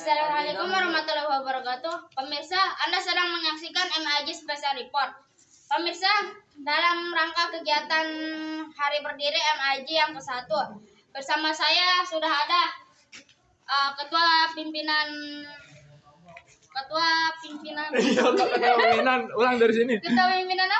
Assalamualaikum warahmatullahi wabarakatuh. Pemirsa, Anda sedang menyaksikan MAJ Special Report. Pemirsa, dalam rangka kegiatan Hari Berdiri MAJ yang ke-1, bersama saya sudah ada uh, Ketua Pimpinan Ketua Pimpinan iya, Ketua Pimpinan. Ulang dari sini. Ketua Pimpinan apa?